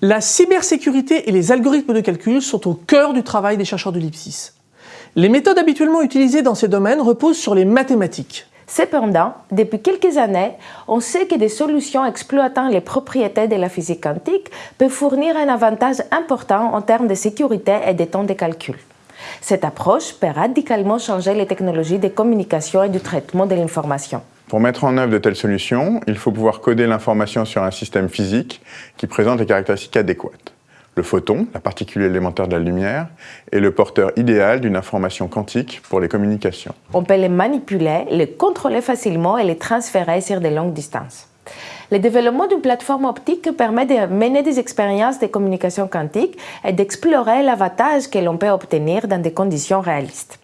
La cybersécurité et les algorithmes de calcul sont au cœur du travail des chercheurs de l'IPSIS. Les méthodes habituellement utilisées dans ces domaines reposent sur les mathématiques. Cependant, depuis quelques années, on sait que des solutions exploitant les propriétés de la physique quantique peuvent fournir un avantage important en termes de sécurité et de temps de calcul. Cette approche peut radicalement changer les technologies de communication et du traitement de l'information. Pour mettre en œuvre de telles solutions, il faut pouvoir coder l'information sur un système physique qui présente les caractéristiques adéquates. Le photon, la particule élémentaire de la lumière, est le porteur idéal d'une information quantique pour les communications. On peut les manipuler, les contrôler facilement et les transférer sur de longues distances. Le développement d'une plateforme optique permet de mener des expériences de communication quantique et d'explorer l'avantage que l'on peut obtenir dans des conditions réalistes.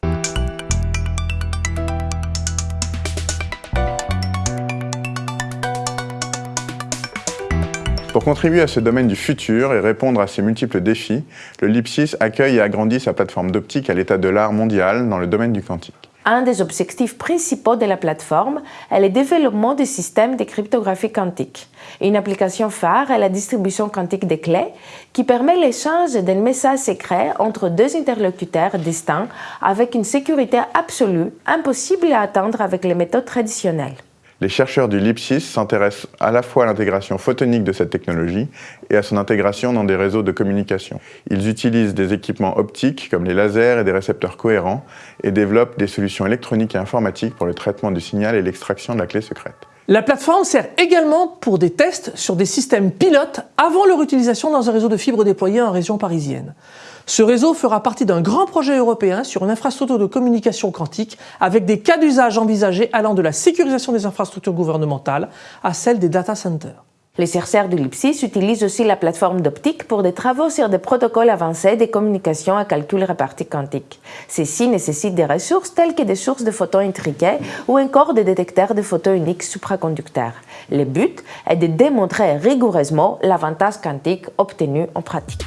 Pour contribuer à ce domaine du futur et répondre à ces multiples défis, le LIPSIS accueille et agrandit sa plateforme d'optique à l'état de l'art mondial dans le domaine du quantique. Un des objectifs principaux de la plateforme est le développement de systèmes de cryptographie quantique. Une application phare est la distribution quantique des clés qui permet l'échange d'un message secret entre deux interlocuteurs distincts avec une sécurité absolue impossible à atteindre avec les méthodes traditionnelles. Les chercheurs du LIPSIS s'intéressent à la fois à l'intégration photonique de cette technologie et à son intégration dans des réseaux de communication. Ils utilisent des équipements optiques comme les lasers et des récepteurs cohérents et développent des solutions électroniques et informatiques pour le traitement du signal et l'extraction de la clé secrète. La plateforme sert également pour des tests sur des systèmes pilotes avant leur utilisation dans un réseau de fibres déployé en région parisienne. Ce réseau fera partie d'un grand projet européen sur une infrastructure de communication quantique avec des cas d'usage envisagés allant de la sécurisation des infrastructures gouvernementales à celle des data centers. Les chercheurs du LIPSIS utilisent aussi la plateforme d'optique pour des travaux sur des protocoles avancés de communication à calcul réparti quantique. Ceci nécessite des ressources telles que des sources de photons intriqués ou encore des détecteurs de photons uniques supraconducteurs. Le but est de démontrer rigoureusement l'avantage quantique obtenu en pratique.